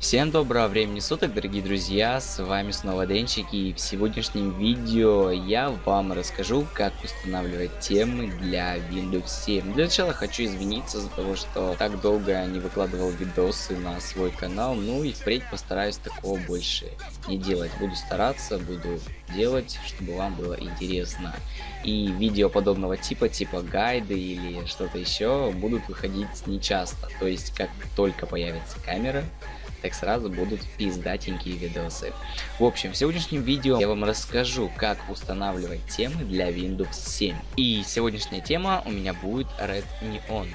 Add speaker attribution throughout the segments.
Speaker 1: Всем доброго времени суток, дорогие друзья, с вами снова Денчик, и в сегодняшнем видео я вам расскажу, как устанавливать темы для Windows 7. Для начала хочу извиниться за то, что так долго не выкладывал видосы на свой канал, ну и впредь постараюсь такого больше не делать. Буду стараться, буду делать, чтобы вам было интересно. И видео подобного типа, типа гайды или что-то еще, будут выходить нечасто, то есть как только появится камера, так сразу будут пиздатенькие видосы. В общем, в сегодняшнем видео я вам расскажу, как устанавливать темы для Windows 7. И сегодняшняя тема у меня будет Red Neon.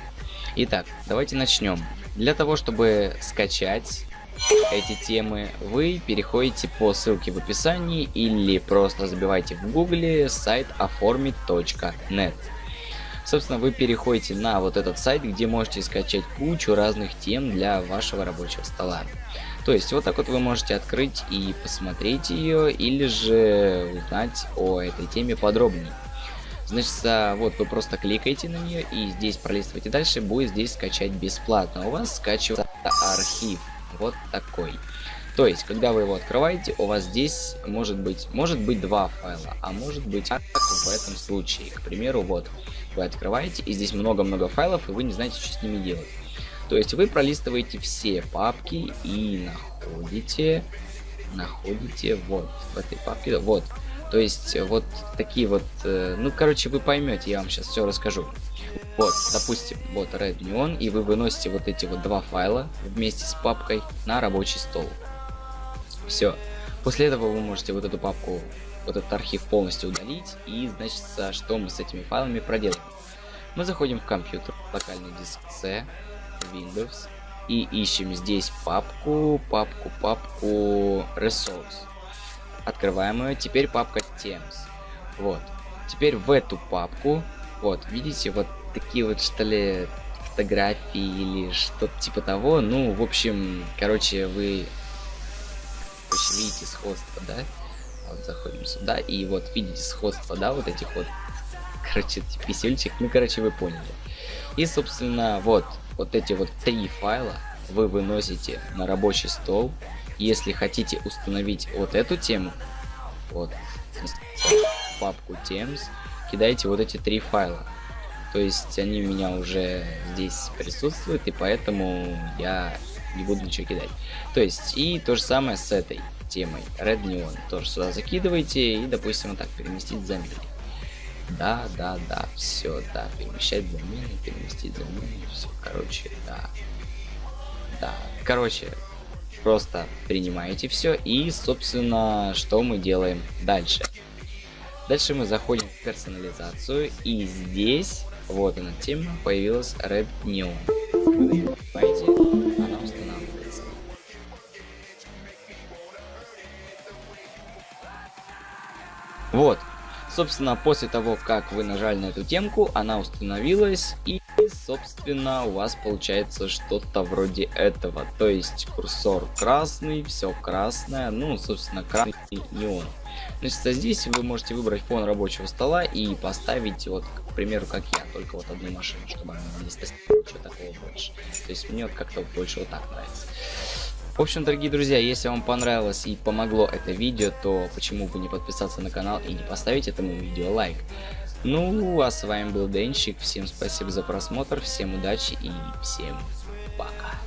Speaker 1: Итак, давайте начнем. Для того, чтобы скачать эти темы, вы переходите по ссылке в описании или просто забивайте в гугле сайт оформить.нет. Собственно, вы переходите на вот этот сайт, где можете скачать кучу разных тем для вашего рабочего стола. То есть вот так вот вы можете открыть и посмотреть ее, или же узнать о этой теме подробнее. Значит, вот вы просто кликаете на нее и здесь пролистываете дальше, будет здесь скачать бесплатно. У вас скачивается архив, вот такой. То есть, когда вы его открываете, у вас здесь может быть, может быть два файла, а может быть как в этом случае. К примеру, вот, вы открываете, и здесь много-много файлов, и вы не знаете, что с ними делать. То есть вы пролистываете все папки и находите, находите вот в этой папке, вот. То есть вот такие вот, э, ну короче вы поймете, я вам сейчас все расскажу. Вот, допустим, вот Red Neon, и вы выносите вот эти вот два файла вместе с папкой на рабочий стол. Все. После этого вы можете вот эту папку вот этот архив полностью удалить. И, значит, что мы с этими файлами проделаем? Мы заходим в компьютер, локальный диск C, Windows, и ищем здесь папку, папку, папку Resource. Открываем ее, теперь папка Teams. Вот. Теперь в эту папку, вот, видите, вот такие вот, что ли, фотографии или что-то типа того. Ну, в общем, короче, вы короче, видите сходство, да? Вот заходим сюда, и вот видите сходство, да, вот этих вот, короче, писельчик, ну, короче, вы поняли. И, собственно, вот, вот эти вот три файла вы выносите на рабочий стол. Если хотите установить вот эту тему, вот, папку Teams, кидайте вот эти три файла. То есть они у меня уже здесь присутствуют, и поэтому я не буду ничего кидать. То есть, и то же самое с этой темой Red Neon. Тоже сюда закидываете и, допустим, вот так переместить замены. Да, да, да, все, да, перемещать замены, переместить замены, все, короче, да. Да, короче, просто принимаете все и, собственно, что мы делаем дальше. Дальше мы заходим в персонализацию и здесь, вот она тема, появилась Red Neon. Вот. Собственно, после того, как вы нажали на эту темку, она установилась и, собственно, у вас получается что-то вроде этого. То есть курсор красный, все красное, ну, собственно, красный неон. Значит, а здесь вы можете выбрать фон рабочего стола и поставить, вот, к примеру, как я, только вот одну машину, чтобы она не стояла, ничего такого больше. То есть мне вот как-то больше вот так нравится. В общем, дорогие друзья, если вам понравилось и помогло это видео, то почему бы не подписаться на канал и не поставить этому видео лайк. Ну, а с вами был Денчик, всем спасибо за просмотр, всем удачи и всем пока.